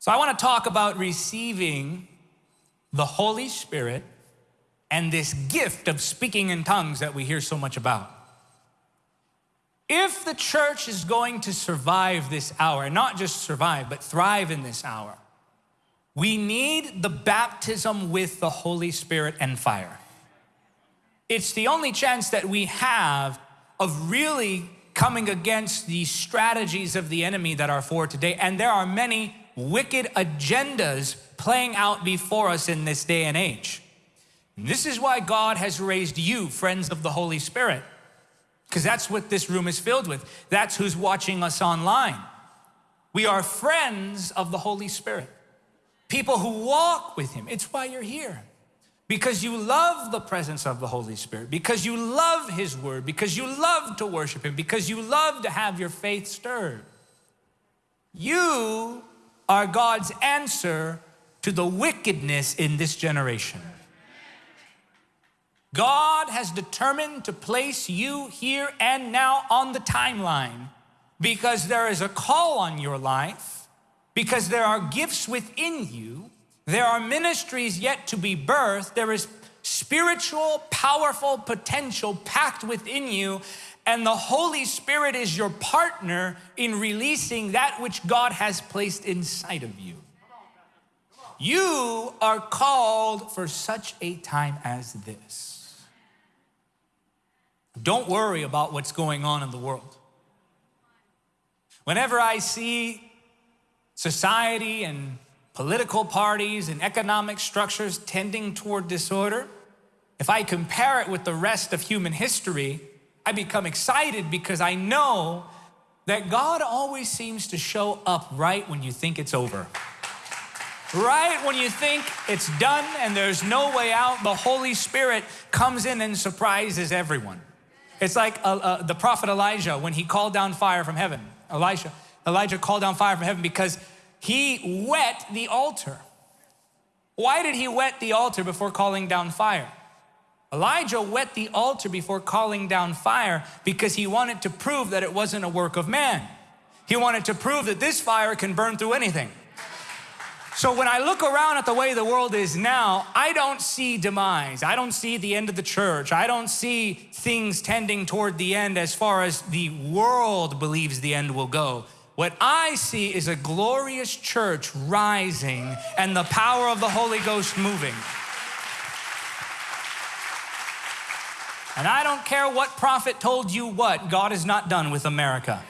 So I want to talk about receiving the Holy Spirit and this gift of speaking in tongues that we hear so much about. If the church is going to survive this hour, and not just survive, but thrive in this hour, we need the baptism with the Holy Spirit and fire. It's the only chance that we have of really coming against the strategies of the enemy that are for today. And there are many wicked agendas playing out before us in this day and age. And this is why God has raised you, friends of the Holy Spirit, because that's what this room is filled with. That's who's watching us online. We are friends of the Holy Spirit, people who walk with Him. It's why you're here. Because you love the presence of the Holy Spirit, because you love His Word, because you love to worship Him, because you love to have your faith stirred. You are God's answer to the wickedness in this generation. God has determined to place you here and now on the timeline because there is a call on your life, because there are gifts within you, there are ministries yet to be birthed, there is spiritual, powerful potential packed within you, and the Holy Spirit is your partner in releasing that which God has placed inside of you. You are called for such a time as this. Don't worry about what's going on in the world. Whenever I see society and political parties and economic structures tending toward disorder, if I compare it with the rest of human history, I become excited because I know that God always seems to show up right when you think it's over. Right when you think it's done and there's no way out, the Holy Spirit comes in and surprises everyone. It's like uh, uh, the prophet Elijah when he called down fire from heaven. Elijah, Elijah called down fire from heaven because he wet the altar. Why did he wet the altar before calling down fire? Elijah wet the altar before calling down fire because he wanted to prove that it wasn't a work of man. He wanted to prove that this fire can burn through anything. So when I look around at the way the world is now, I don't see demise. I don't see the end of the church. I don't see things tending toward the end as far as the world believes the end will go. What I see is a glorious church rising and the power of the Holy Ghost moving. And I don't care what prophet told you what, God is not done with America.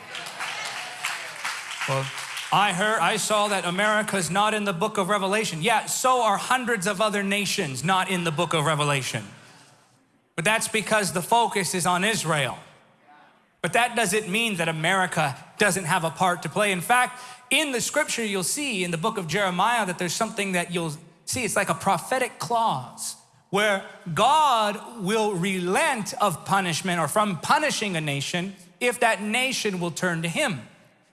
Well, I heard, I saw that America's not in the book of Revelation. Yeah, so are hundreds of other nations not in the book of Revelation. But that's because the focus is on Israel. But that doesn't mean that America doesn't have a part to play. In fact, in the scripture, you'll see in the book of Jeremiah that there's something that you'll see. It's like a prophetic clause where God will relent of punishment or from punishing a nation if that nation will turn to Him.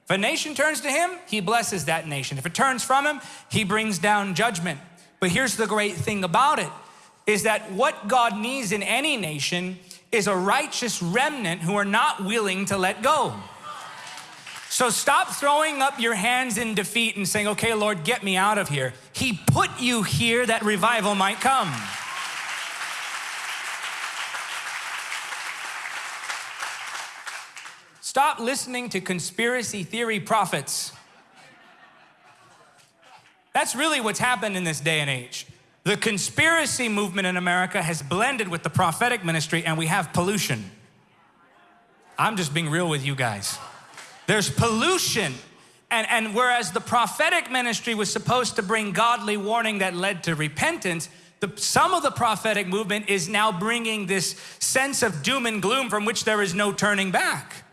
If a nation turns to him, he blesses that nation. If it turns from him, he brings down judgment. But here's the great thing about it, is that what God needs in any nation is a righteous remnant who are not willing to let go. So stop throwing up your hands in defeat and saying, okay, Lord, get me out of here. He put you here that revival might come. Stop listening to conspiracy theory prophets. That's really what's happened in this day and age. The conspiracy movement in America has blended with the prophetic ministry and we have pollution. I'm just being real with you guys. There's pollution. And, and whereas the prophetic ministry was supposed to bring godly warning that led to repentance, the, some of the prophetic movement is now bringing this sense of doom and gloom from which there is no turning back.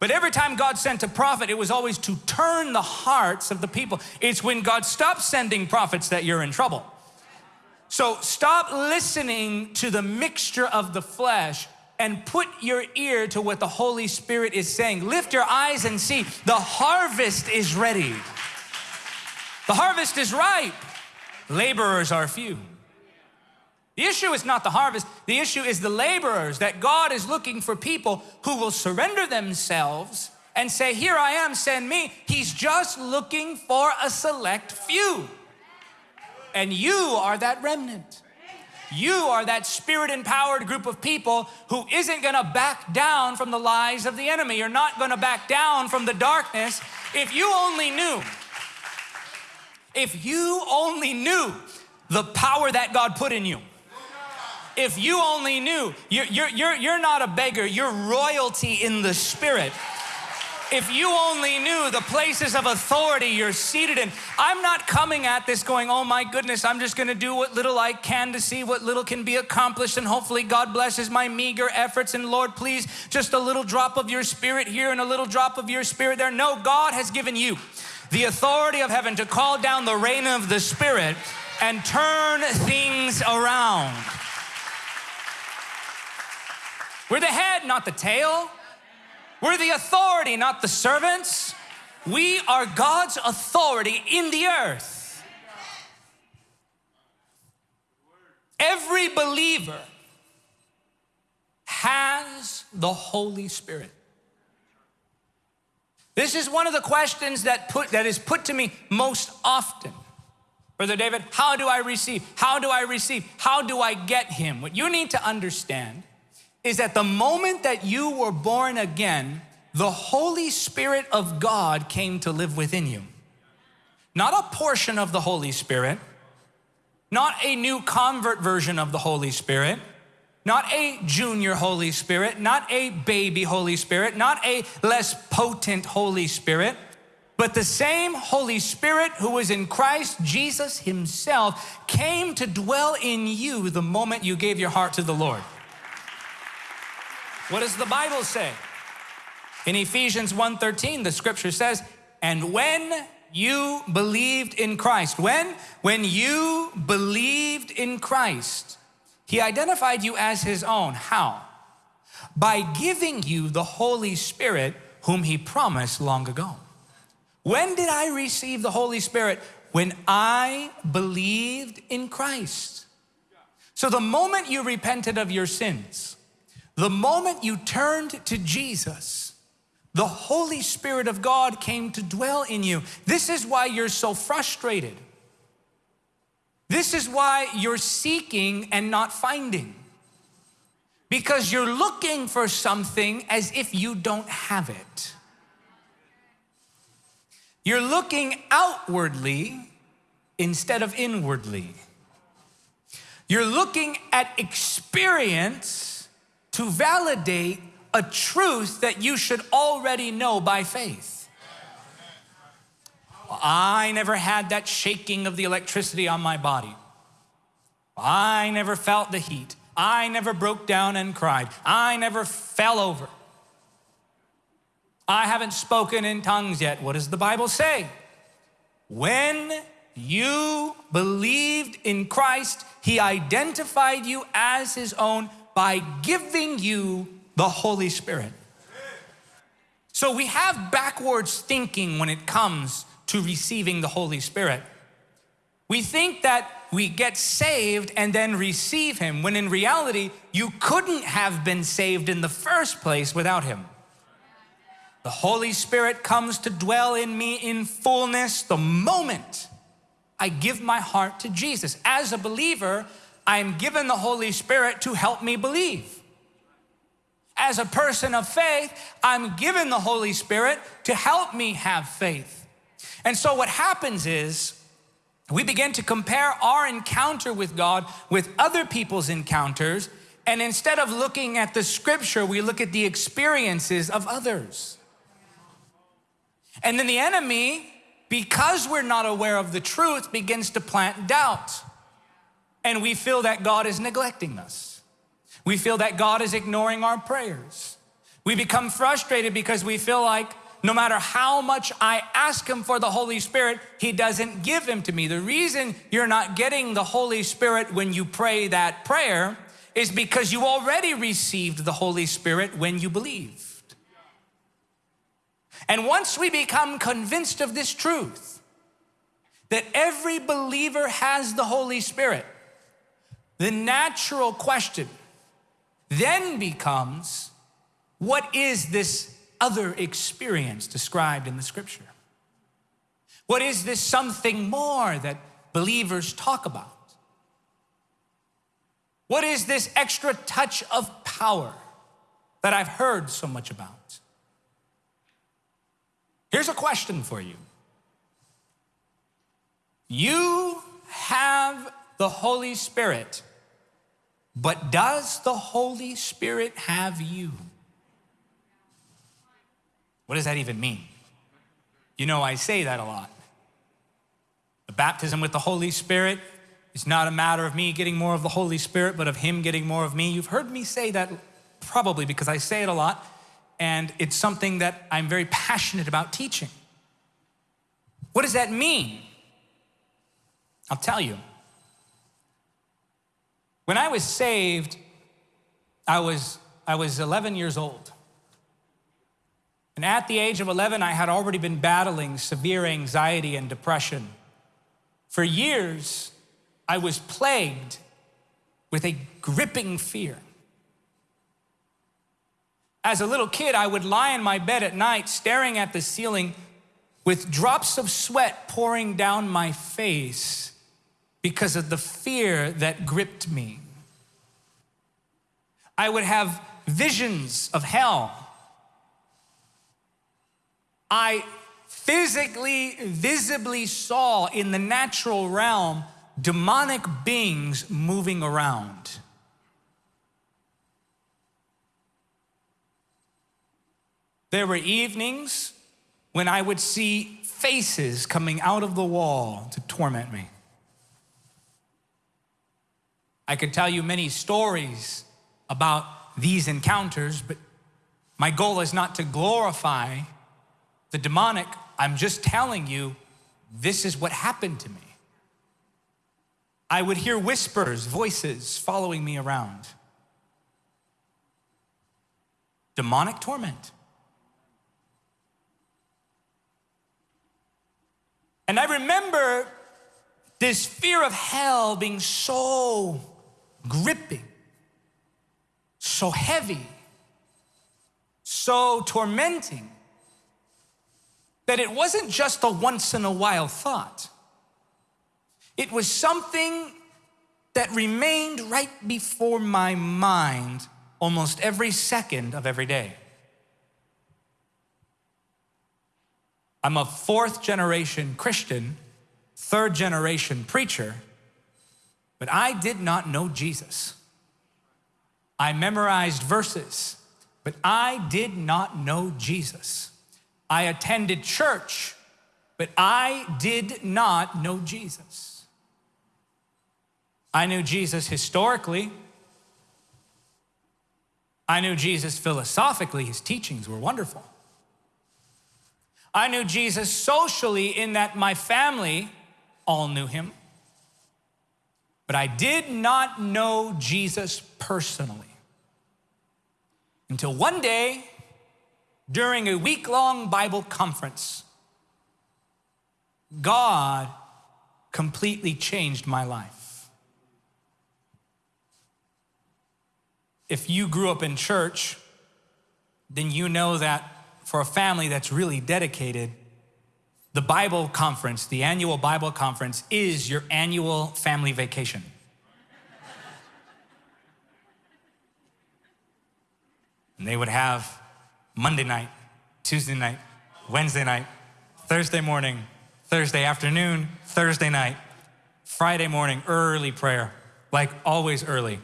But every time God sent a prophet, it was always to turn the hearts of the people. It's when God stops sending prophets that you're in trouble. So stop listening to the mixture of the flesh and put your ear to what the Holy Spirit is saying. Lift your eyes and see the harvest is ready. The harvest is ripe. Laborers are few. The issue is not the harvest, the issue is the laborers, that God is looking for people who will surrender themselves and say, Here I am, send me. He's just looking for a select few. And you are that remnant. You are that spirit empowered group of people who isn't gonna back down from the lies of the enemy. You're not gonna back down from the darkness. If you only knew, if you only knew the power that God put in you, if you only knew, you're, you're, you're, you're not a beggar, you're royalty in the spirit. If you only knew the places of authority you're seated in, I'm not coming at this going, oh my goodness, I'm just gonna do what little I can to see what little can be accomplished, and hopefully God blesses my meager efforts. And Lord, please, just a little drop of your spirit here and a little drop of your spirit there. No, God has given you the authority of heaven to call down the rain of the Spirit and turn things around. We're the head, not the tail. We're the authority, not the servants. We are God's authority in the earth. Every believer has the Holy Spirit. This is one of the questions that, put, that is put to me most often. Brother David, how do I receive? How do I receive? How do I get him? What you need to understand is that the moment that you were born again, the Holy Spirit of God came to live within you. Not a portion of the Holy Spirit, not a new convert version of the Holy Spirit, not a junior Holy Spirit, not a baby Holy Spirit, not a less potent Holy Spirit, but the same Holy Spirit who was in Christ Jesus Himself came to dwell in you the moment you gave your heart to the Lord. What does the Bible say? In Ephesians 1:13, the scripture says, "And when you believed in Christ, when when you believed in Christ, he identified you as his own. How? By giving you the Holy Spirit whom he promised long ago. When did I receive the Holy Spirit? When I believed in Christ. So the moment you repented of your sins, the moment you turned to Jesus, the Holy Spirit of God came to dwell in you. This is why you're so frustrated. This is why you're seeking and not finding. Because you're looking for something as if you don't have it. You're looking outwardly instead of inwardly. You're looking at experience to validate a truth that you should already know by faith. I never had that shaking of the electricity on my body. I never felt the heat. I never broke down and cried. I never fell over. I haven't spoken in tongues yet. What does the Bible say? When you believed in Christ, He identified you as His own by giving you the Holy Spirit. So we have backwards thinking when it comes to receiving the Holy Spirit. We think that we get saved and then receive Him, when in reality, you couldn't have been saved in the first place without Him. The Holy Spirit comes to dwell in me in fullness the moment I give my heart to Jesus. As a believer, I am given the Holy Spirit to help me believe. As a person of faith, I'm given the Holy Spirit to help me have faith. And so what happens is we begin to compare our encounter with God with other people's encounters. And instead of looking at the scripture, we look at the experiences of others. And then the enemy, because we're not aware of the truth, begins to plant doubt. And we feel that God is neglecting us. We feel that God is ignoring our prayers. We become frustrated because we feel like no matter how much I ask Him for the Holy Spirit, He doesn't give Him to me. The reason you're not getting the Holy Spirit when you pray that prayer is because you already received the Holy Spirit when you believed. And once we become convinced of this truth, that every believer has the Holy Spirit, the natural question then becomes what is this other experience described in the scripture? What is this something more that believers talk about? What is this extra touch of power that I've heard so much about? Here's a question for you. You have the Holy Spirit, but does the Holy Spirit have you? What does that even mean? You know, I say that a lot. The baptism with the Holy Spirit is not a matter of me getting more of the Holy Spirit, but of Him getting more of me. You've heard me say that probably because I say it a lot, and it's something that I'm very passionate about teaching. What does that mean? I'll tell you. When I was saved, I was, I was 11 years old. And at the age of 11, I had already been battling severe anxiety and depression. For years, I was plagued with a gripping fear. As a little kid, I would lie in my bed at night staring at the ceiling with drops of sweat pouring down my face because of the fear that gripped me. I would have visions of hell. I physically, visibly saw in the natural realm demonic beings moving around. There were evenings when I would see faces coming out of the wall to torment me. I could tell you many stories about these encounters, but my goal is not to glorify the demonic. I'm just telling you, this is what happened to me. I would hear whispers, voices following me around. Demonic torment. And I remember this fear of hell being so gripping, so heavy, so tormenting, that it wasn't just a once in a while thought. It was something that remained right before my mind almost every second of every day. I'm a fourth generation Christian, third generation preacher, but I did not know Jesus. I memorized verses, but I did not know Jesus. I attended church, but I did not know Jesus. I knew Jesus historically. I knew Jesus philosophically. His teachings were wonderful. I knew Jesus socially in that my family all knew him. But I did not know Jesus personally until one day during a week long Bible conference, God completely changed my life. If you grew up in church, then you know that for a family that's really dedicated, the Bible conference, the annual Bible conference, is your annual family vacation. and they would have Monday night, Tuesday night, Wednesday night, Thursday morning, Thursday afternoon, Thursday night, Friday morning, early prayer, like always early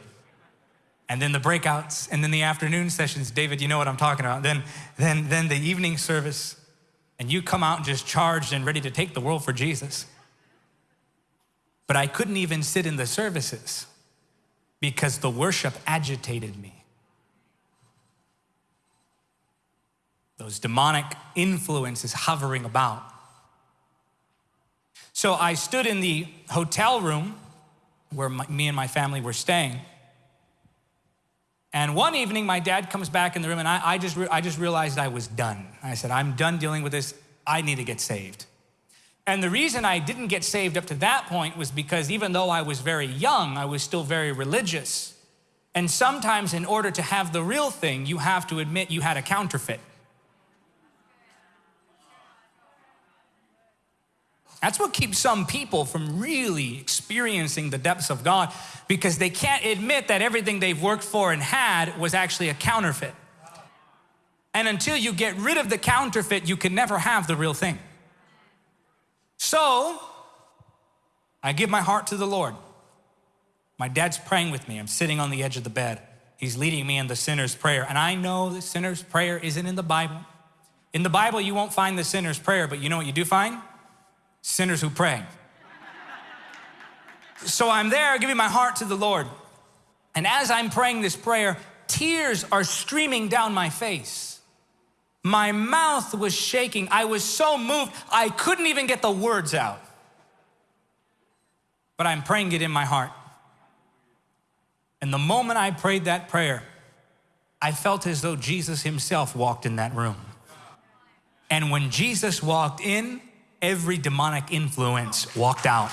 and then the breakouts, and then the afternoon sessions. David, you know what I'm talking about. Then, then, then the evening service, and you come out just charged and ready to take the world for Jesus. But I couldn't even sit in the services because the worship agitated me. Those demonic influences hovering about. So I stood in the hotel room where my, me and my family were staying and one evening, my dad comes back in the room, and I, I just, I just realized I was done. I said, I'm done dealing with this. I need to get saved. And the reason I didn't get saved up to that point was because even though I was very young, I was still very religious. And sometimes, in order to have the real thing, you have to admit you had a counterfeit. That's what keeps some people from really experiencing the depths of God because they can't admit that everything they've worked for and had was actually a counterfeit. And until you get rid of the counterfeit, you can never have the real thing. So, I give my heart to the Lord. My dad's praying with me. I'm sitting on the edge of the bed. He's leading me in the sinner's prayer. And I know the sinner's prayer isn't in the Bible. In the Bible, you won't find the sinner's prayer, but you know what you do find? Sinners who pray. so I'm there giving my heart to the Lord. And as I'm praying this prayer, tears are streaming down my face. My mouth was shaking. I was so moved, I couldn't even get the words out. But I'm praying it in my heart. And the moment I prayed that prayer, I felt as though Jesus himself walked in that room. And when Jesus walked in, every demonic influence walked out.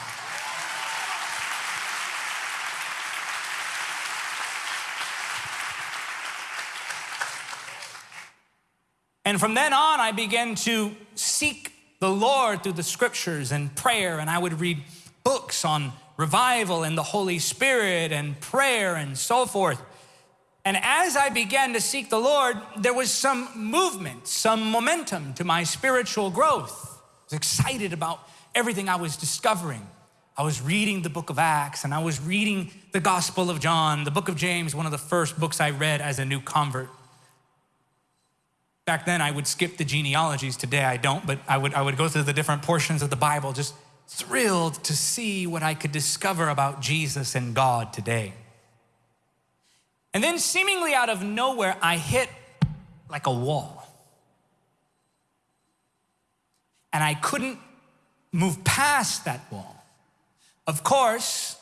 And from then on, I began to seek the Lord through the scriptures and prayer, and I would read books on revival and the Holy Spirit and prayer and so forth. And as I began to seek the Lord, there was some movement, some momentum to my spiritual growth. I was excited about everything I was discovering. I was reading the book of Acts and I was reading the Gospel of John, the book of James, one of the first books I read as a new convert. Back then, I would skip the genealogies. Today, I don't, but I would, I would go through the different portions of the Bible just thrilled to see what I could discover about Jesus and God today. And then, seemingly out of nowhere, I hit like a wall. And I couldn't move past that wall. Of course,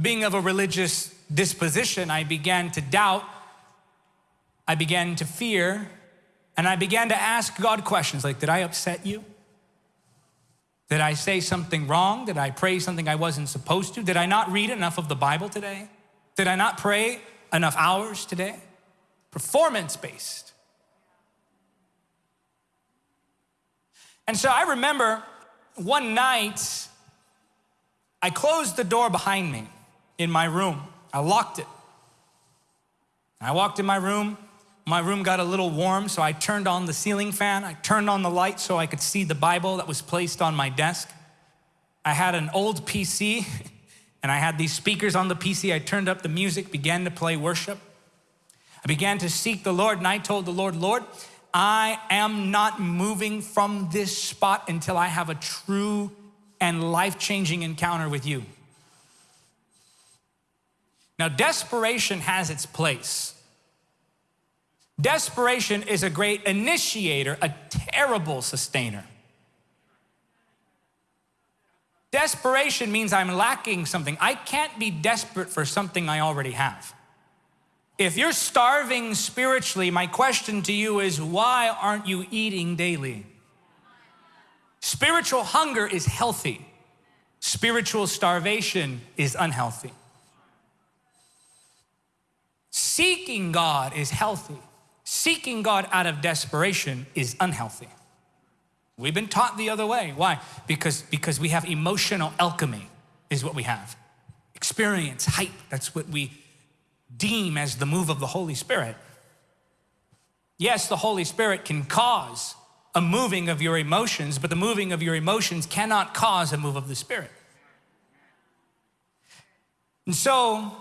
being of a religious disposition, I began to doubt, I began to fear, and I began to ask God questions like, Did I upset you? Did I say something wrong? Did I pray something I wasn't supposed to? Did I not read enough of the Bible today? Did I not pray enough hours today? Performance based. And so I remember one night, I closed the door behind me in my room. I locked it. I walked in my room. My room got a little warm, so I turned on the ceiling fan. I turned on the light so I could see the Bible that was placed on my desk. I had an old PC, and I had these speakers on the PC. I turned up the music, began to play worship. I began to seek the Lord, and I told the Lord, Lord, I am not moving from this spot until I have a true and life changing encounter with you. Now, desperation has its place. Desperation is a great initiator, a terrible sustainer. Desperation means I'm lacking something. I can't be desperate for something I already have. If you're starving spiritually, my question to you is why aren't you eating daily? Spiritual hunger is healthy, spiritual starvation is unhealthy. Seeking God is healthy. Seeking God out of desperation is unhealthy. We've been taught the other way. Why? Because, because we have emotional alchemy, is what we have. Experience, hype, that's what we deem as the move of the Holy Spirit. Yes, the Holy Spirit can cause a moving of your emotions, but the moving of your emotions cannot cause a move of the Spirit. And so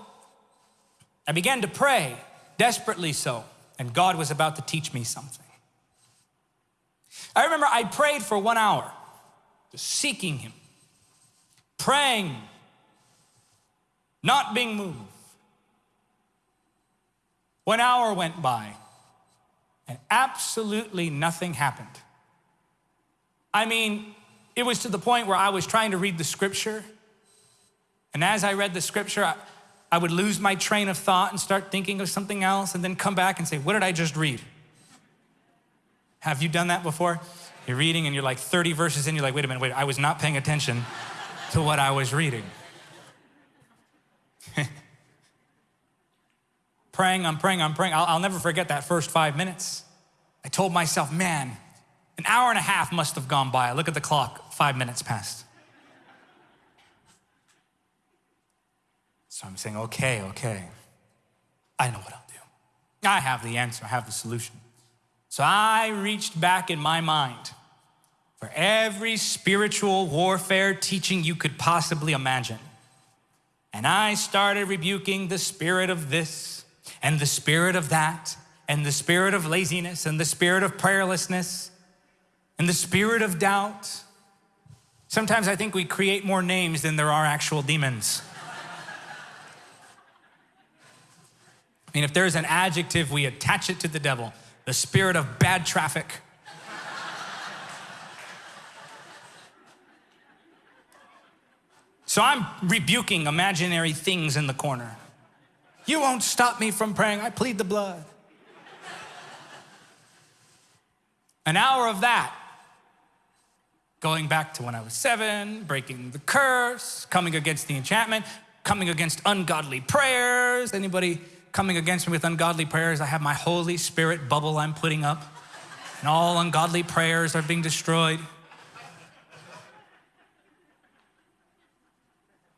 I began to pray, desperately so and God was about to teach me something. I remember I prayed for one hour, just seeking Him, praying, not being moved. One hour went by, and absolutely nothing happened. I mean, it was to the point where I was trying to read the scripture, and as I read the scripture, I, I would lose my train of thought and start thinking of something else and then come back and say, What did I just read? Have you done that before? You're reading and you're like 30 verses in, you're like, Wait a minute, wait, I was not paying attention to what I was reading. praying, I'm praying, I'm praying. I'll, I'll never forget that first five minutes. I told myself, Man, An hour and a half must have gone by. Look at the clock, five minutes passed. So I'm saying, okay, okay, I know what I'll do. I have the answer, I have the solution. So I reached back in my mind for every spiritual warfare teaching you could possibly imagine. And I started rebuking the spirit of this and the spirit of that and the spirit of laziness and the spirit of prayerlessness and the spirit of doubt. Sometimes I think we create more names than there are actual demons. I mean, if there's an adjective, we attach it to the devil the spirit of bad traffic. so I'm rebuking imaginary things in the corner. You won't stop me from praying. I plead the blood. An hour of that, going back to when I was seven, breaking the curse, coming against the enchantment, coming against ungodly prayers. Anybody coming against me with ungodly prayers, I have my Holy Spirit bubble I'm putting up, and all ungodly prayers are being destroyed.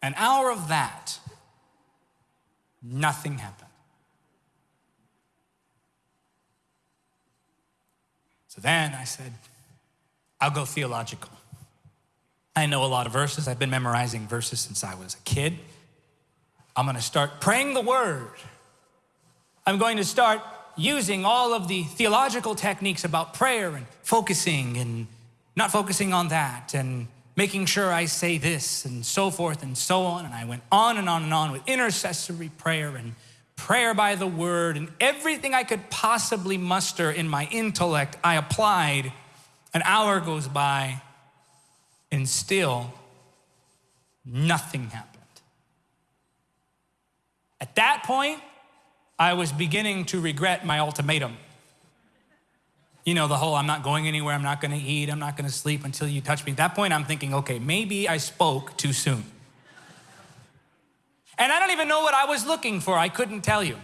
An hour of that, nothing happened. So then I said, I'll go theological. I know a lot of verses. I've been memorizing verses since I was a kid. I'm gonna start praying the word I'm going to start using all of the theological techniques about prayer and focusing and not focusing on that and making sure I say this and so forth and so on. And I went on and on and on with intercessory prayer and prayer by the word and everything I could possibly muster in my intellect, I applied. An hour goes by and still nothing happened. At that point, I was beginning to regret my ultimatum. You know, the whole I'm not going anywhere, I'm not gonna eat, I'm not gonna sleep until you touch me. At that point, I'm thinking, okay, maybe I spoke too soon. And I don't even know what I was looking for, I couldn't tell you.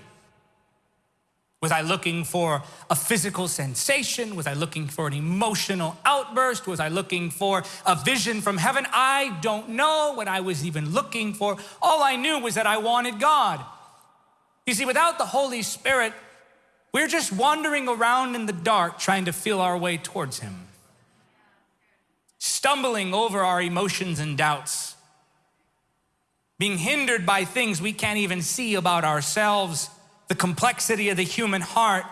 Was I looking for a physical sensation? Was I looking for an emotional outburst? Was I looking for a vision from heaven? I don't know what I was even looking for. All I knew was that I wanted God. You see, without the Holy Spirit, we're just wandering around in the dark trying to feel our way towards Him, stumbling over our emotions and doubts, being hindered by things we can't even see about ourselves, the complexity of the human heart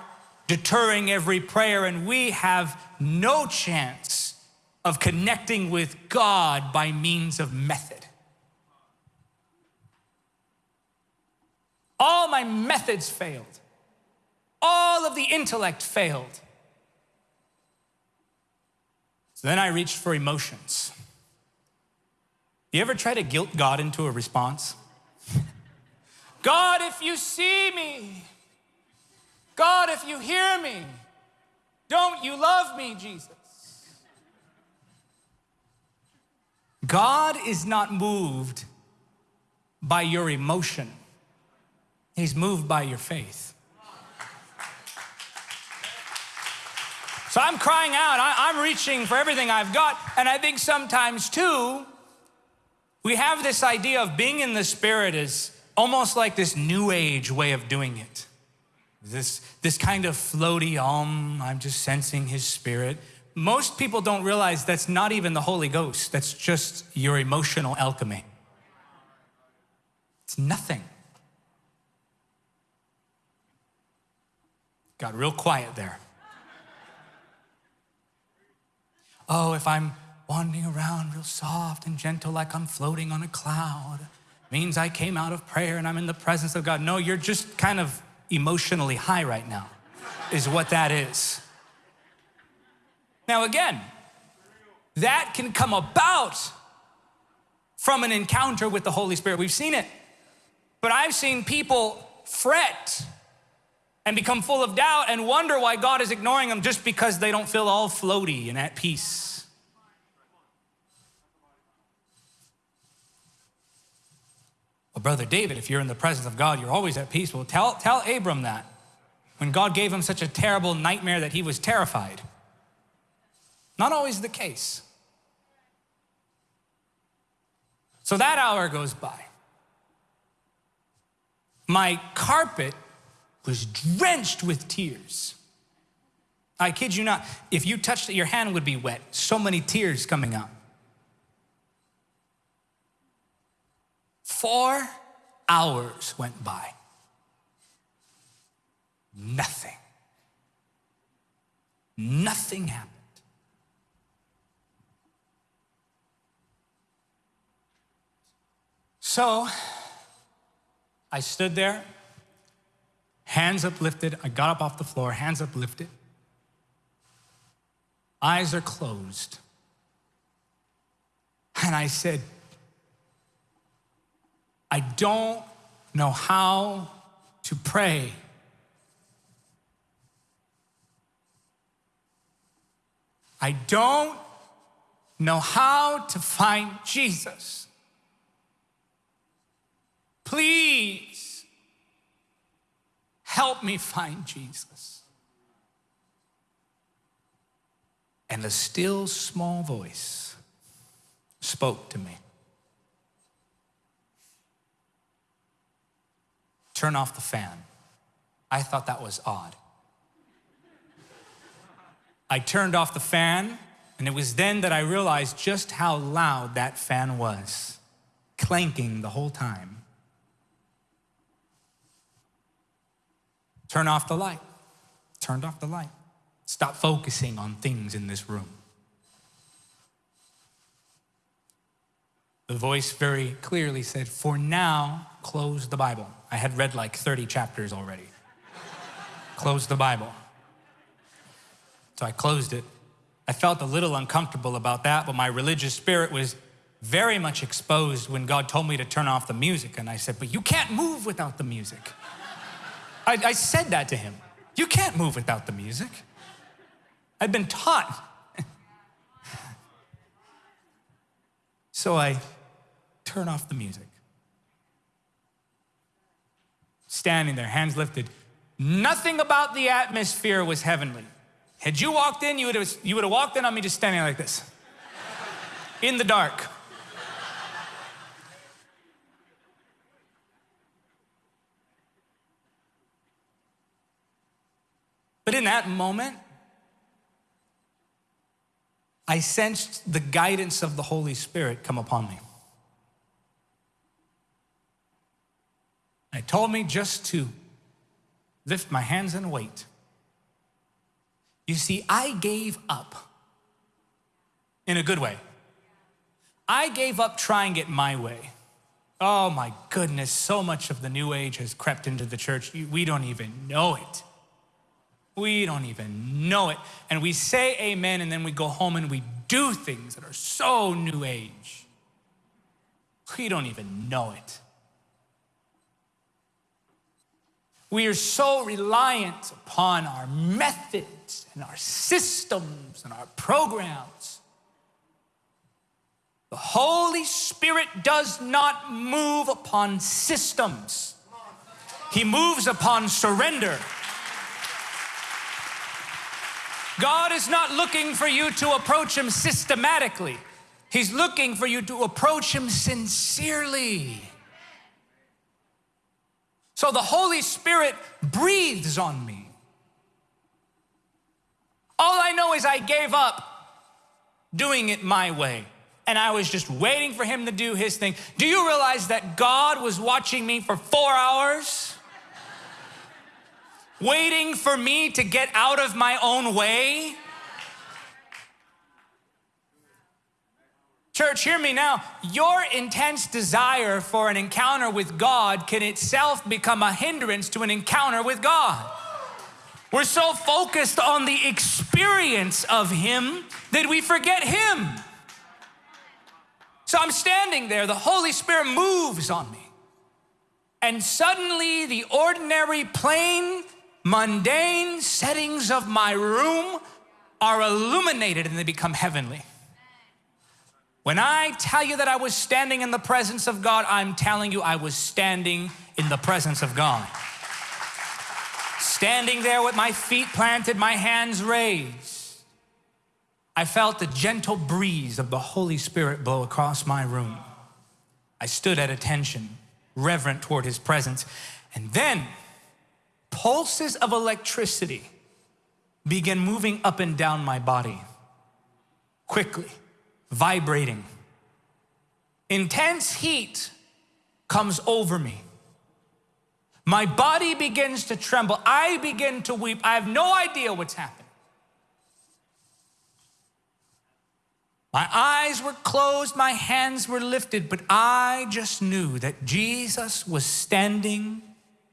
deterring every prayer, and we have no chance of connecting with God by means of method. All my methods failed. All of the intellect failed. So then I reached for emotions. You ever try to guilt God into a response? God, if you see me, God, if you hear me, don't you love me, Jesus? God is not moved by your emotion. He's moved by your faith. So I'm crying out, I, am reaching for everything I've got. And I think sometimes too, we have this idea of being in the Spirit is almost like this new age way of doing it. This, this kind of floaty, um, I'm just sensing His Spirit. Most people don't realize that's not even the Holy Ghost, that's just your emotional alchemy. It's nothing. Got real quiet there. Oh, if I'm wandering around real soft and gentle like I'm floating on a cloud, means I came out of prayer and I'm in the presence of God. No, you're just kind of emotionally high right now, is what that is. Now, again, that can come about from an encounter with the Holy Spirit. We've seen it. But I've seen people fret and become full of doubt and wonder why God is ignoring them just because they don't feel all floaty and at peace. Well, Brother David, if you're in the presence of God, you're always at peace. Well, tell, tell Abram that when God gave him such a terrible nightmare that he was terrified. Not always the case. So that hour goes by. My carpet was drenched with tears. I kid you not, if you touched it, your hand would be wet. So many tears coming out. Four hours went by. Nothing. Nothing happened. So I stood there, hands uplifted. I got up off the floor, hands uplifted. Eyes are closed. And I said, I don't know how to pray. I don't know how to find Jesus. Please help me find Jesus. And a still small voice spoke to me. Turn off the fan. I thought that was odd. I turned off the fan, and it was then that I realized just how loud that fan was, clanking the whole time. Turn off the light. Turned off the light. Stop focusing on things in this room. The voice very clearly said, For now, close the Bible. I had read like 30 chapters already. close the Bible. So I closed it. I felt a little uncomfortable about that, but my religious spirit was very much exposed when God told me to turn off the music. And I said, But you can't move without the music. I, I said that to him. You can't move without the music. I'd been taught. so I turn off the music. Standing there, hands lifted. Nothing about the atmosphere was heavenly. Had you walked in, you would have, you would have walked in on me just standing like this in the dark. But in that moment, I sensed the guidance of the Holy Spirit come upon me. It told me just to lift my hands and wait. You see, I gave up in a good way. I gave up trying it my way. Oh my goodness, so much of the new age has crept into the church. We don't even know it. We don't even know it. And we say amen and then we go home and we do things that are so new age. We don't even know it. We are so reliant upon our methods and our systems and our programs. The Holy Spirit does not move upon systems. He moves upon surrender. God is not looking for you to approach Him systematically. He's looking for you to approach Him sincerely. So the Holy Spirit breathes on me. All I know is I gave up doing it my way. And I was just waiting for him to do his thing. Do you realize that God was watching me for four hours? Waiting for me to get out of my own way? Church, hear me now. Your intense desire for an encounter with God can itself become a hindrance to an encounter with God. We're so focused on the experience of Him that we forget Him. So I'm standing there, the Holy Spirit moves on me. And suddenly, the ordinary, plain, mundane settings of my room are illuminated and they become heavenly. When I tell you that I was standing in the presence of God, I'm telling you I was standing in the presence of God. Standing there with my feet planted, my hands raised. I felt the gentle breeze of the Holy Spirit blow across my room. I stood at attention, reverent toward his presence. And then pulses of electricity began moving up and down my body, quickly, vibrating. Intense heat comes over me. My body begins to tremble. I begin to weep. I have no idea what's happening. My eyes were closed, my hands were lifted, but I just knew that Jesus was standing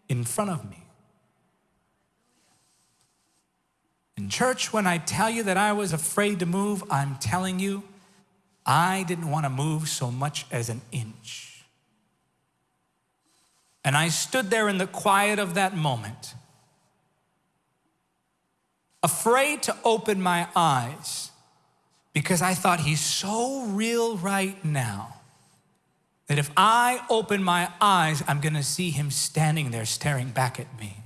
in front of me. In church, when I tell you that I was afraid to move, I'm telling you, I didn't want to move so much as an inch. And I stood there in the quiet of that moment, afraid to open my eyes because I thought he's so real right now that if I open my eyes, I'm gonna see him standing there staring back at me.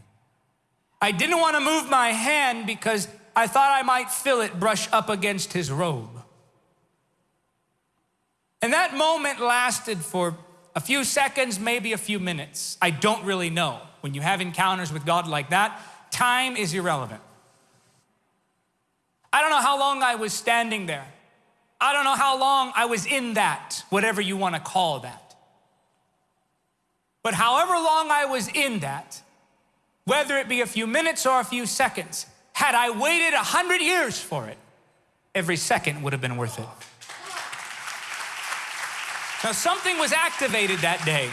I didn't wanna move my hand because I thought I might feel it brush up against his robe. And that moment lasted for a few seconds, maybe a few minutes. I don't really know. When you have encounters with God like that, time is irrelevant. I don't know how long I was standing there. I don't know how long I was in that, whatever you want to call that. But however long I was in that, whether it be a few minutes or a few seconds, had I waited a hundred years for it, every second would have been worth it. Now, something was activated that day.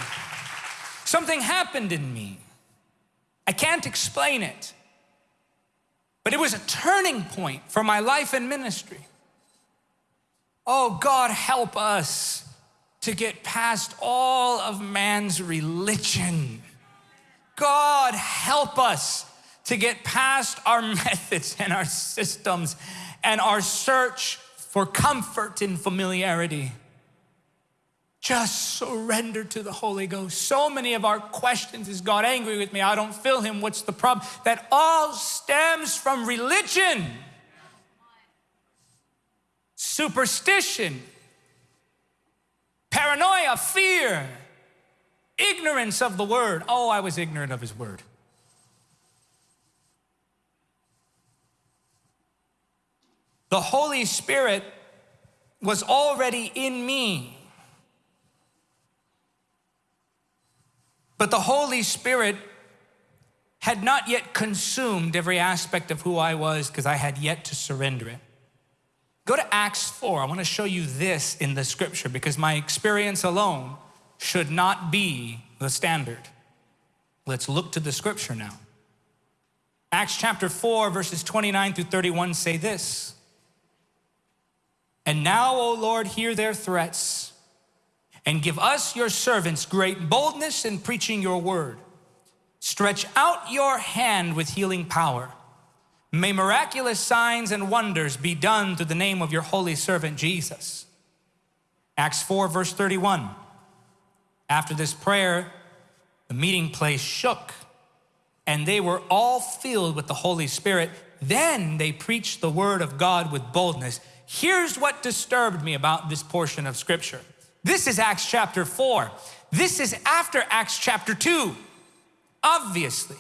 Something happened in me. I can't explain it. But it was a turning point for my life and ministry. Oh, God, help us to get past all of man's religion. God, help us to get past our methods and our systems and our search for comfort in familiarity. Just surrender to the Holy Ghost. So many of our questions is God angry with me? I don't feel Him. What's the problem? That all stems from religion, superstition, paranoia, fear, ignorance of the Word. Oh, I was ignorant of His Word. The Holy Spirit was already in me But the Holy Spirit had not yet consumed every aspect of who I was because I had yet to surrender it. Go to Acts 4. I want to show you this in the scripture because my experience alone should not be the standard. Let's look to the scripture now. Acts chapter 4, verses 29 through 31 say this And now, O Lord, hear their threats and give us, your servants, great boldness in preaching your word. Stretch out your hand with healing power. May miraculous signs and wonders be done through the name of your holy servant Jesus. Acts 4, verse 31. After this prayer, the meeting place shook, and they were all filled with the Holy Spirit. Then they preached the word of God with boldness. Here's what disturbed me about this portion of scripture. This is Acts chapter 4. This is after Acts chapter 2, obviously.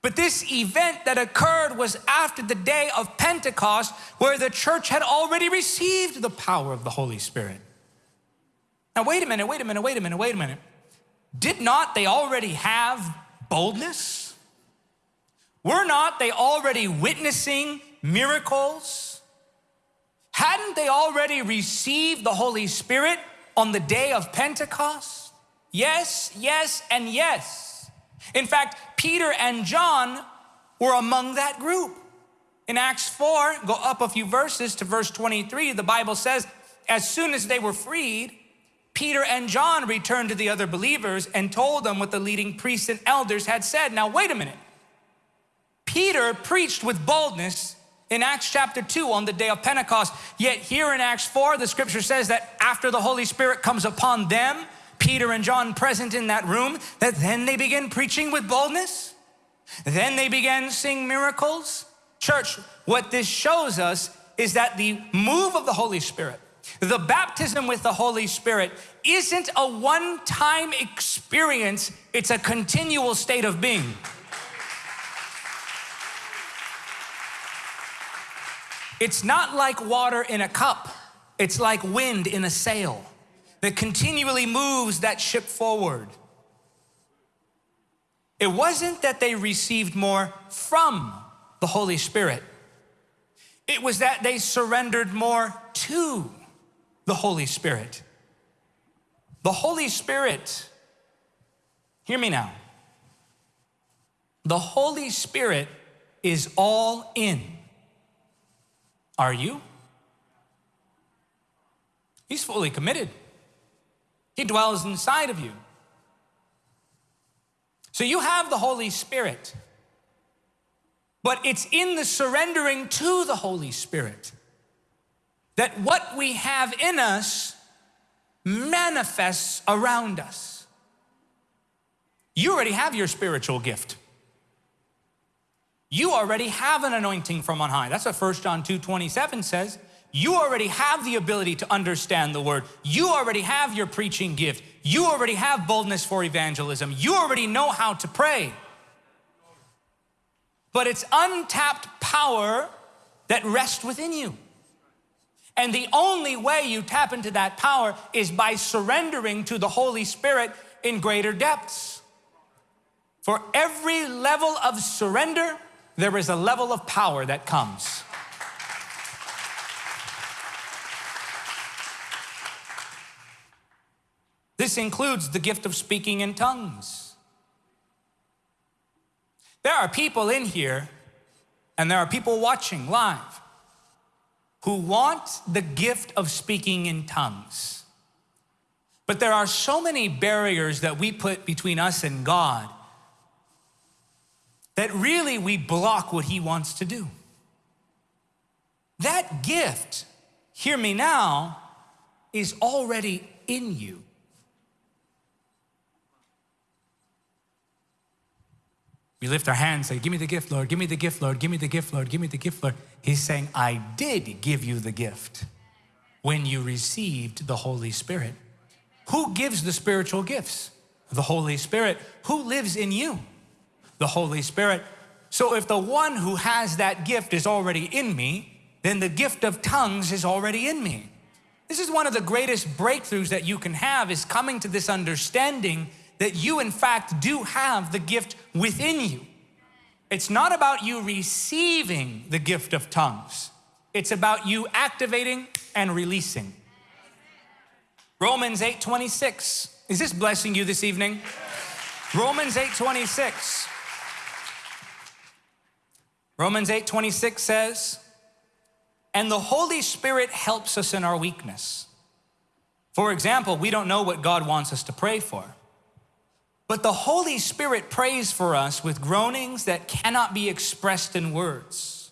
But this event that occurred was after the day of Pentecost, where the church had already received the power of the Holy Spirit. Now, wait a minute, wait a minute, wait a minute, wait a minute. Did not they already have boldness? Were not they already witnessing miracles? Hadn't they already received the Holy Spirit on the day of Pentecost? Yes, yes, and yes. In fact, Peter and John were among that group. In Acts 4, go up a few verses to verse 23, the Bible says, as soon as they were freed, Peter and John returned to the other believers and told them what the leading priests and elders had said. Now, wait a minute. Peter preached with boldness in Acts chapter 2 on the day of Pentecost. Yet here in Acts 4, the scripture says that after the Holy Spirit comes upon them, Peter and John present in that room, that then they begin preaching with boldness. Then they began seeing miracles. Church, what this shows us is that the move of the Holy Spirit, the baptism with the Holy Spirit, isn't a one time experience, it's a continual state of being. It's not like water in a cup, it's like wind in a sail that continually moves that ship forward. It wasn't that they received more from the Holy Spirit, it was that they surrendered more to the Holy Spirit. The Holy Spirit, hear me now. The Holy Spirit is all in are you? He's fully committed. He dwells inside of you. So you have the Holy Spirit, but it's in the surrendering to the Holy Spirit that what we have in us manifests around us. You already have your spiritual gift. You already have an anointing from on high. That's what 1 John 2 27 says. You already have the ability to understand the word. You already have your preaching gift. You already have boldness for evangelism. You already know how to pray. But it's untapped power that rests within you. And the only way you tap into that power is by surrendering to the Holy Spirit in greater depths. For every level of surrender, there is a level of power that comes. This includes the gift of speaking in tongues. There are people in here, and there are people watching live, who want the gift of speaking in tongues. But there are so many barriers that we put between us and God that really we block what he wants to do. That gift, hear me now, is already in you. We lift our hands, say, Give me the gift, Lord, give me the gift, Lord, give me the gift, Lord, give me the gift, Lord. He's saying, I did give you the gift when you received the Holy Spirit. Who gives the spiritual gifts? The Holy Spirit. Who lives in you? the Holy Spirit. So if the one who has that gift is already in me, then the gift of tongues is already in me. This is one of the greatest breakthroughs that you can have is coming to this understanding that you in fact do have the gift within you. It's not about you receiving the gift of tongues. It's about you activating and releasing. Romans 8:26. Is this blessing you this evening? Romans 8:26. Romans 8 26 says, and the Holy Spirit helps us in our weakness. For example, we don't know what God wants us to pray for. But the Holy Spirit prays for us with groanings that cannot be expressed in words.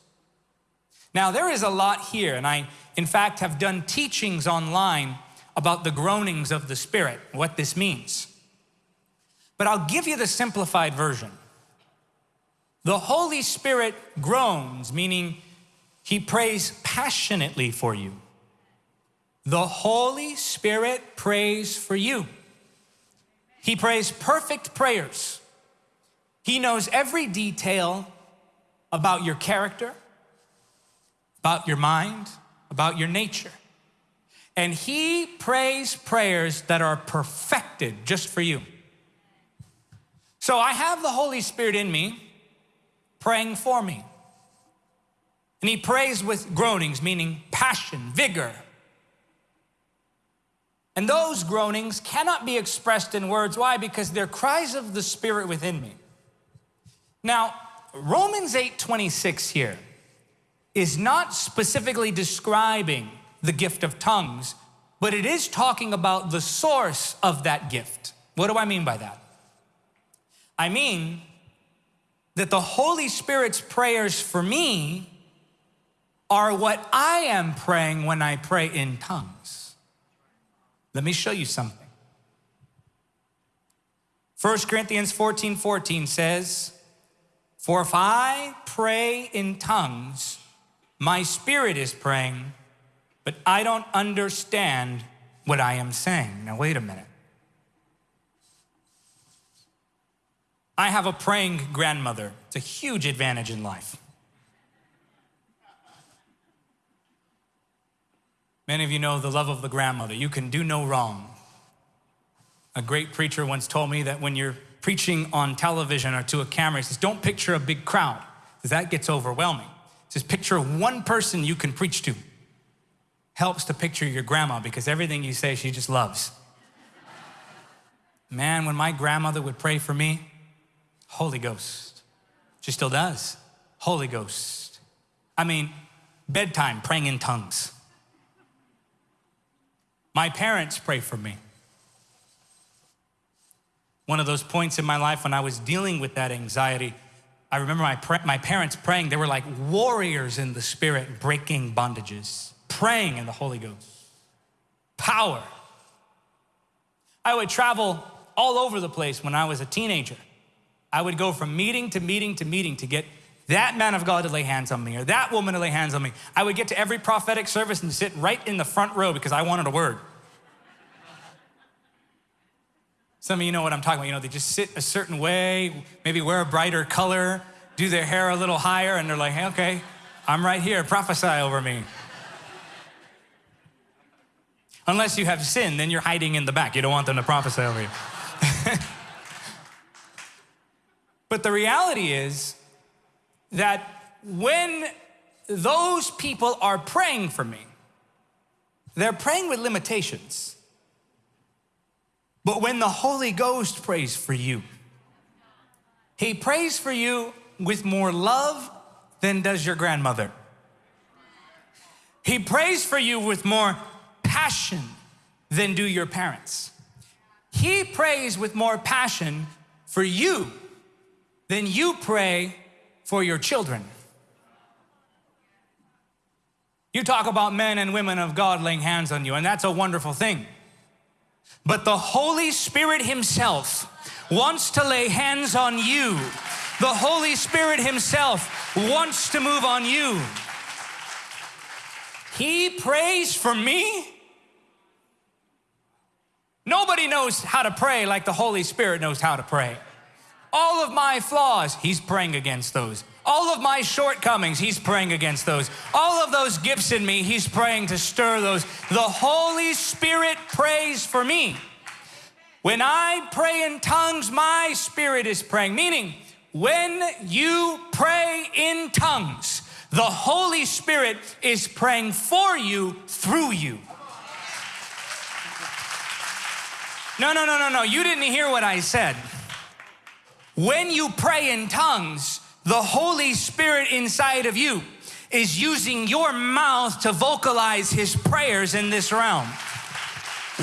Now, there is a lot here, and I, in fact, have done teachings online about the groanings of the Spirit, what this means. But I'll give you the simplified version. The Holy Spirit groans, meaning he prays passionately for you. The Holy Spirit prays for you. He prays perfect prayers. He knows every detail about your character, about your mind, about your nature. And he prays prayers that are perfected just for you. So I have the Holy Spirit in me praying for me. And he prays with groanings, meaning passion, vigor. And those groanings cannot be expressed in words. Why? Because they're cries of the Spirit within me. Now, Romans 8 26 here is not specifically describing the gift of tongues, but it is talking about the source of that gift. What do I mean by that? I mean that the Holy Spirit's prayers for me are what I am praying when I pray in tongues. Let me show you something. 1 Corinthians 14 14 says, For if I pray in tongues, My spirit is praying, but I don't understand what I am saying. Now, wait a minute. I have a praying grandmother. It's a huge advantage in life. Many of you know the love of the grandmother. You can do no wrong. A great preacher once told me that when you're preaching on television or to a camera, he says, Don't picture a big crowd, because that gets overwhelming. He says, Picture one person you can preach to. Helps to picture your grandma because everything you say, she just loves. Man, when my grandmother would pray for me, Holy Ghost. She still does. Holy Ghost. I mean, bedtime, praying in tongues. My parents pray for me. One of those points in my life when I was dealing with that anxiety, I remember my, my parents praying. They were like warriors in the spirit, breaking bondages, praying in the Holy Ghost. Power. I would travel all over the place when I was a teenager. I would go from meeting to meeting to meeting to get that man of God to lay hands on me or that woman to lay hands on me. I would get to every prophetic service and sit right in the front row because I wanted a word. Some of you know what I'm talking about. You know, they just sit a certain way, maybe wear a brighter color, do their hair a little higher, and they're like, hey, okay, I'm right here, prophesy over me. Unless you have sin, then you're hiding in the back. You don't want them to prophesy over you. But the reality is that when those people are praying for me, they're praying with limitations. But when the Holy Ghost prays for you, he prays for you with more love than does your grandmother. He prays for you with more passion than do your parents. He prays with more passion for you than you pray for your children. You talk about men and women of God laying hands on you, and that's a wonderful thing. But the Holy Spirit Himself wants to lay hands on you. The Holy Spirit Himself wants to move on you. He prays for me. Nobody knows how to pray like the Holy Spirit knows how to pray. All of my flaws, he's praying against those. All of my shortcomings, he's praying against those. All of those gifts in me, he's praying to stir those. The Holy Spirit prays for me. When I pray in tongues, my spirit is praying. Meaning, when you pray in tongues, the Holy Spirit is praying for you through you. No, no, no, no, no. You didn't hear what I said. When you pray in tongues, the Holy Spirit inside of you is using your mouth to vocalize his prayers in this realm.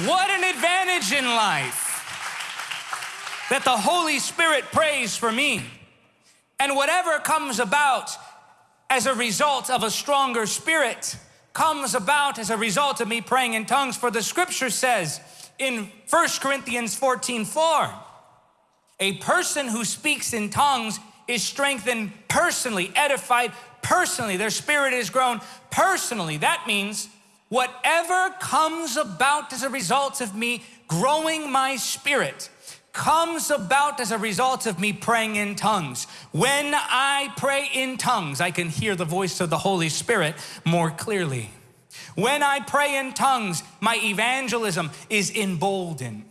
What an advantage in life that the Holy Spirit prays for me. And whatever comes about as a result of a stronger spirit comes about as a result of me praying in tongues. For the scripture says in 1 Corinthians 14 4, a person who speaks in tongues is strengthened personally, edified personally. Their spirit is grown personally. That means whatever comes about as a result of me growing my spirit comes about as a result of me praying in tongues. When I pray in tongues, I can hear the voice of the Holy Spirit more clearly. When I pray in tongues, my evangelism is emboldened.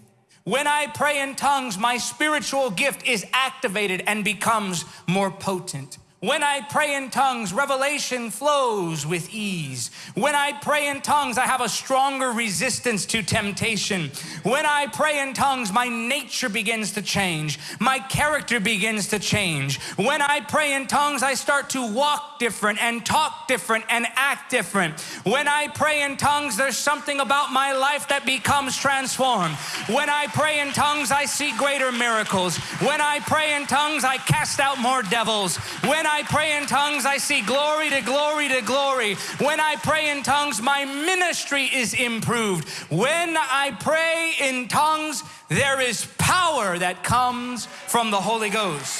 When I pray in tongues, my spiritual gift is activated and becomes more potent. When I pray in tongues, revelation flows with ease. When I pray in tongues, I have a stronger resistance to temptation. When I pray in tongues, my nature begins to change. My character begins to change. When I pray in tongues, I start to walk different and talk different and act different. When I pray in tongues, there's something about my life that becomes transformed. When I pray in tongues, I see greater miracles. When I pray in tongues, I cast out more devils. When when I pray in tongues, I see glory to glory to glory. When I pray in tongues, my ministry is improved. When I pray in tongues, there is power that comes from the Holy Ghost.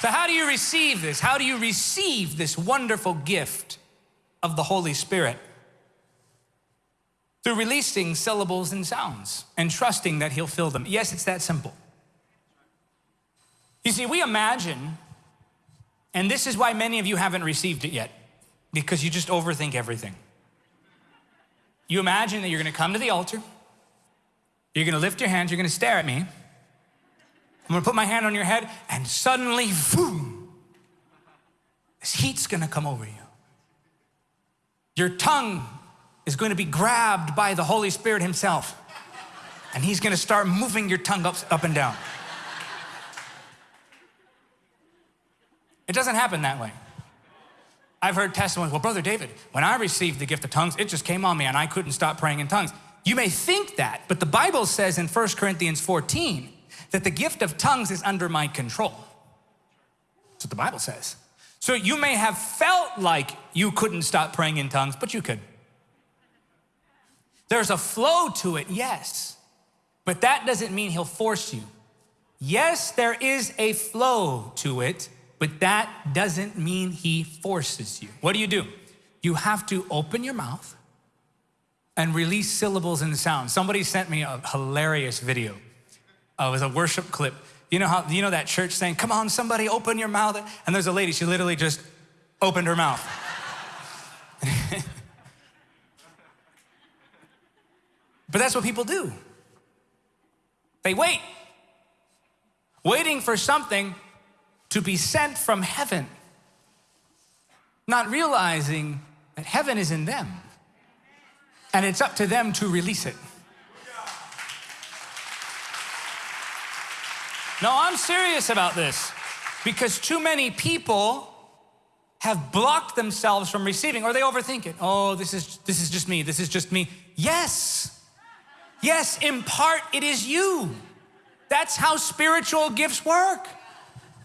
So, how do you receive this? How do you receive this wonderful gift of the Holy Spirit? Through releasing syllables and sounds and trusting that He'll fill them. Yes, it's that simple. You see, we imagine, and this is why many of you haven't received it yet, because you just overthink everything. You imagine that you're gonna come to the altar, you're gonna lift your hands, you're gonna stare at me, I'm gonna put my hand on your head, and suddenly, boom, this heat's gonna come over you. Your tongue is going to be grabbed by the Holy Spirit Himself, and He's gonna start moving your tongue up, up and down. It doesn't happen that way. I've heard testimonies, well, Brother David, when I received the gift of tongues, it just came on me and I couldn't stop praying in tongues. You may think that, but the Bible says in 1 Corinthians 14 that the gift of tongues is under my control. That's what the Bible says. So you may have felt like you couldn't stop praying in tongues, but you could. There's a flow to it, yes, but that doesn't mean he'll force you. Yes, there is a flow to it, but that doesn't mean he forces you. What do you do? You have to open your mouth and release syllables and sounds. Somebody sent me a hilarious video uh, it was a worship clip. You know how, you know that church saying, come on, somebody open your mouth. And there's a lady, she literally just opened her mouth. but that's what people do. They wait, waiting for something to be sent from heaven, not realizing that heaven is in them and it's up to them to release it. No, I'm serious about this because too many people have blocked themselves from receiving or they overthink it. Oh, this is, this is just me. This is just me. Yes. Yes, in part it is you. That's how spiritual gifts work.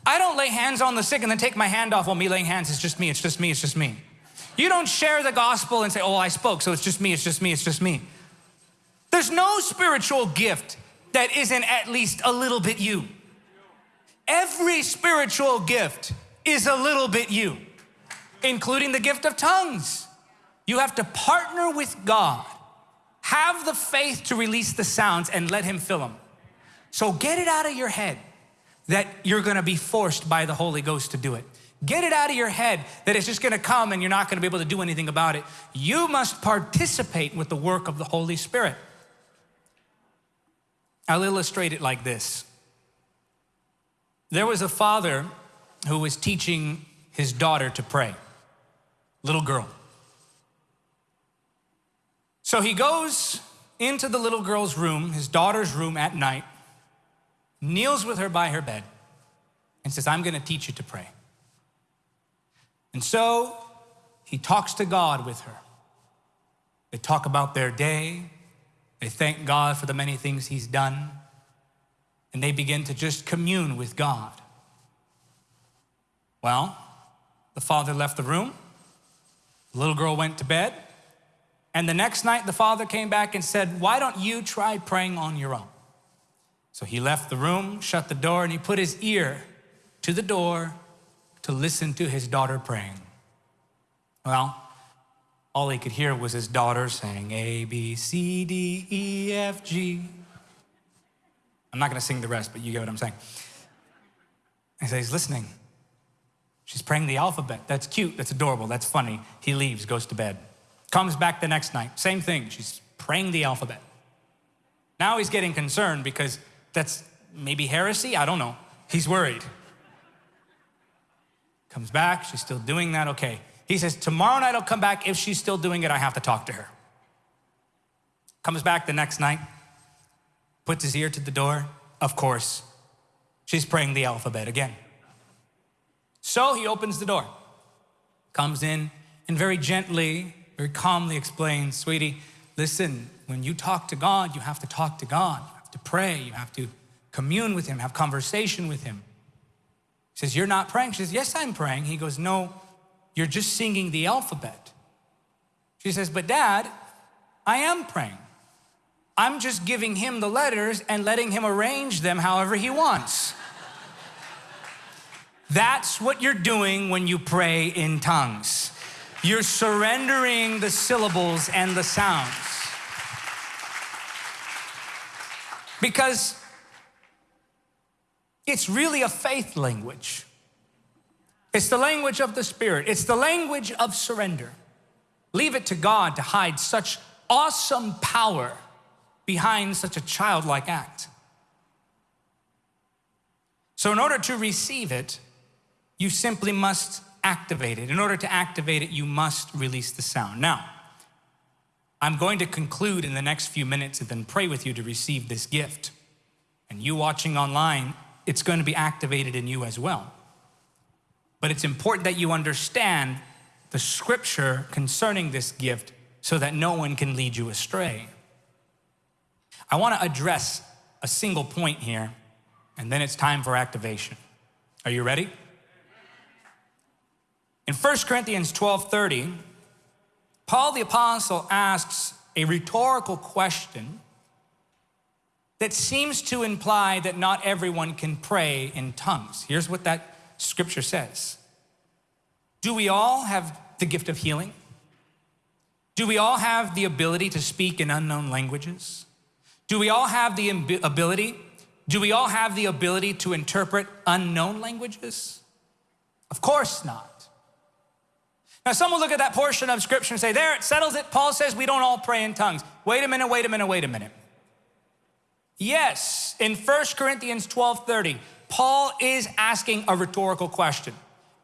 I don't lay hands on the sick and then take my hand off while me laying hands. It's just me, it's just me, it's just me. You don't share the gospel and say, oh, I spoke, so it's just me, it's just me, it's just me. There's no spiritual gift that isn't at least a little bit you. Every spiritual gift is a little bit you, including the gift of tongues. You have to partner with God, have the faith to release the sounds and let Him fill them. So get it out of your head that you're gonna be forced by the Holy Ghost to do it. Get it out of your head that it's just gonna come and you're not gonna be able to do anything about it. You must participate with the work of the Holy Spirit. I'll illustrate it like this. There was a father who was teaching his daughter to pray, little girl. So he goes into the little girl's room, his daughter's room at night, kneels with her by her bed, and says, I'm gonna teach you to pray. And so he talks to God with her. They talk about their day, they thank God for the many things he's done and they begin to just commune with God. Well, the father left the room, the little girl went to bed, and the next night the father came back and said, Why don't you try praying on your own? So he left the room, shut the door, and he put his ear to the door to listen to his daughter praying. Well, all he could hear was his daughter saying A, B, C, D, E, F, G. I'm not going to sing the rest, but you get what I'm saying. He says, he's listening. She's praying the alphabet. That's cute. That's adorable. That's funny. He leaves, goes to bed. Comes back the next night. Same thing. She's praying the alphabet. Now he's getting concerned because that's maybe heresy. I don't know. He's worried. Comes back. She's still doing that. Okay. He says, Tomorrow night I'll come back. If she's still doing it, I have to talk to her. Comes back the next night puts his ear to the door. Of course, she's praying the alphabet again. So he opens the door, comes in, and very gently, very calmly explains, Sweetie, listen, when you talk to God, you have to talk to God. To pray. You have to commune with Him, have conversation with Him. He says, You're not praying. She says, Yes, I'm praying. He goes, No, you're just singing the alphabet. She says, But dad, I am praying. I'm just giving him the letters and letting him arrange them however he wants. That's what you're doing when you pray in tongues. You're surrendering the syllables and the sounds. Because it's really a faith language. It's the language of the Spirit. It's the language of surrender. Leave it to God to hide such awesome power behind such a childlike act. So, in order to receive it, you simply must activate it. In order to activate it, you must release the sound. Now, I'm going to conclude in the next few minutes and then pray with you to receive this gift. And you watching online, it's going to be activated in you as well. But it's important that you understand the scripture concerning this gift so that no one can lead you astray. I want to address a single point here, and then it's time for activation. Are you ready? In 1 Corinthians 12:30, Paul the apostle asks a rhetorical question that seems to imply that not everyone can pray in tongues. Here's what that scripture says. Do we all have the gift of healing? Do we all have the ability to speak in unknown languages? Do we all have the ability? Do we all have the ability to interpret unknown languages? Of course not. Now, some will look at that portion of scripture and say, There, it settles it. Paul says we don't all pray in tongues. Wait a minute, wait a minute, wait a minute. Yes, in 1 Corinthians 12 30, Paul is asking a rhetorical question.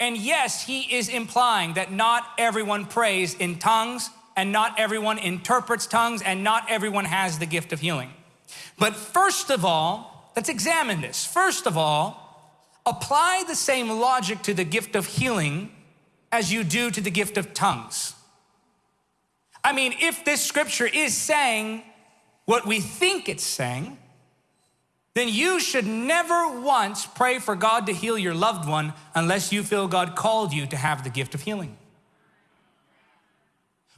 And yes, he is implying that not everyone prays in tongues and not everyone interprets tongues and not everyone has the gift of healing. But first of all, let's examine this. First of all, apply the same logic to the gift of healing as you do to the gift of tongues. I mean, if this scripture is saying what we think it's saying, then you should never once pray for God to heal your loved one unless you feel God called you to have the gift of healing.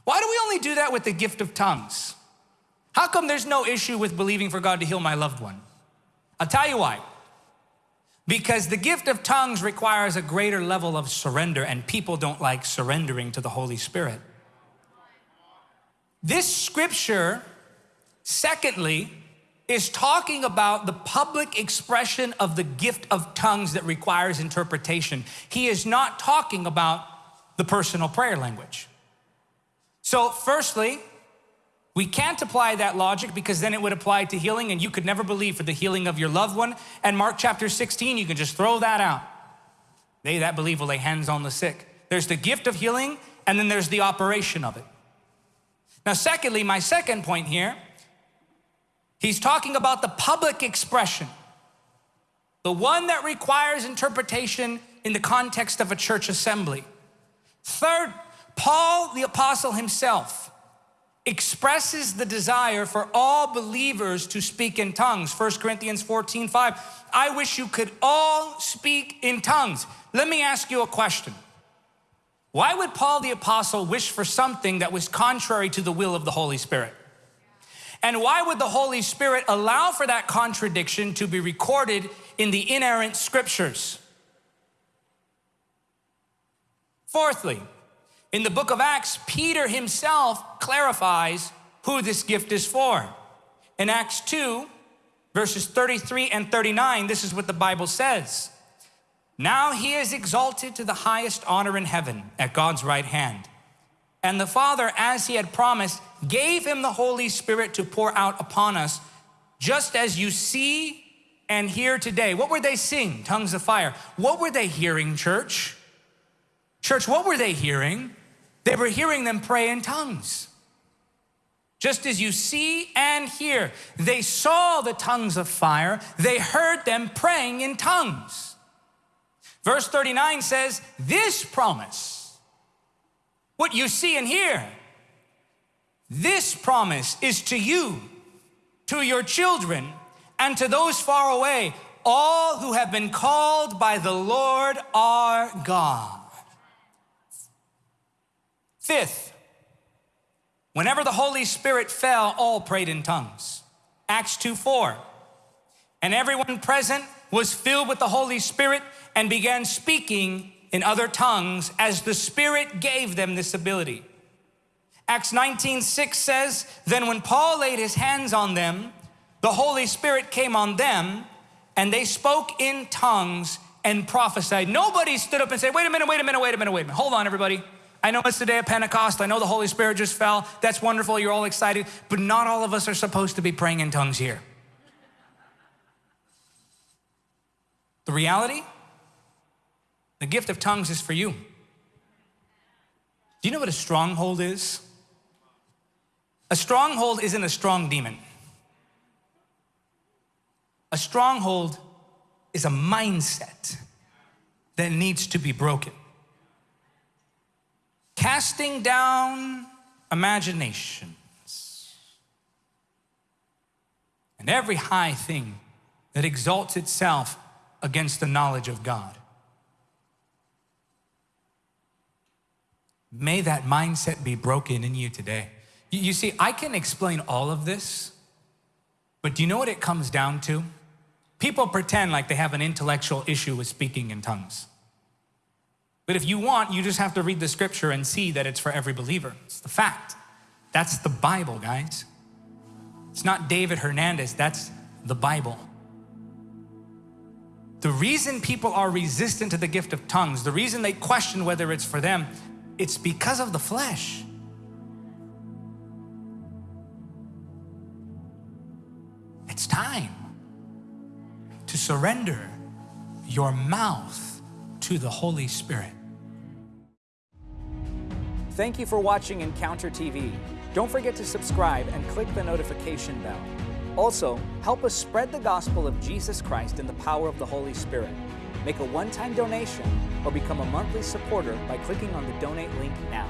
Why do we only do that with the gift of tongues? How come there's no issue with believing for God to heal my loved one? I'll tell you why. Because the gift of tongues requires a greater level of surrender, and people don't like surrendering to the Holy Spirit. This scripture, secondly, is talking about the public expression of the gift of tongues that requires interpretation. He is not talking about the personal prayer language. So, firstly, we can't apply that logic because then it would apply to healing and you could never believe for the healing of your loved one. And Mark chapter 16, you can just throw that out. They that believe will lay hands on the sick. There's the gift of healing and then there's the operation of it. Now, secondly, my second point here He's talking about the public expression, the one that requires interpretation in the context of a church assembly. Third, Paul the apostle himself expresses the desire for all believers to speak in tongues. 1 Corinthians 14, 5. I wish you could all speak in tongues. Let me ask you a question. Why would Paul the apostle wish for something that was contrary to the will of the Holy Spirit? And why would the Holy Spirit allow for that contradiction to be recorded in the inerrant scriptures? Fourthly, in the book of Acts, Peter himself clarifies who this gift is for. In Acts 2, verses 33 and 39, this is what the Bible says. Now he is exalted to the highest honor in heaven at God's right hand. And the Father, as he had promised, gave him the Holy Spirit to pour out upon us, just as you see and hear today. What were they seeing? Tongues of fire. What were they hearing, church? Church, what were they hearing? They were hearing them pray in tongues. Just as you see and hear, they saw the tongues of fire, they heard them praying in tongues. Verse 39 says, This promise, what you see and hear, this promise is to you, to your children, and to those far away, all who have been called by the Lord our God. Fifth, whenever the Holy Spirit fell, all prayed in tongues. Acts 2 4. And everyone present was filled with the Holy Spirit and began speaking in other tongues as the Spirit gave them this ability. Acts 19 6 says, Then when Paul laid his hands on them, the Holy Spirit came on them, and they spoke in tongues and prophesied. Nobody stood up and said, Wait a minute, wait a minute, wait a minute, wait a minute. Hold on, everybody. I know it's the day of Pentecost. I know the Holy Spirit just fell. That's wonderful. You're all excited. But not all of us are supposed to be praying in tongues here. The reality the gift of tongues is for you. Do you know what a stronghold is? A stronghold isn't a strong demon. A stronghold is a mindset that needs to be broken. Casting down imaginations and every high thing that exalts itself against the knowledge of God. May that mindset be broken in you today. You see, I can explain all of this, but do you know what it comes down to? People pretend like they have an intellectual issue with speaking in tongues. But if you want, you just have to read the scripture and see that it's for every believer. It's the fact. That's the Bible, guys. It's not David Hernandez, that's the Bible. The reason people are resistant to the gift of tongues, the reason they question whether it's for them, it's because of the flesh. It's time to surrender your mouth to the Holy Spirit. Thank you for watching Encounter TV. Don't forget to subscribe and click the notification bell. Also, help us spread the gospel of Jesus Christ in the power of the Holy Spirit. Make a one-time donation or become a monthly supporter by clicking on the donate link now.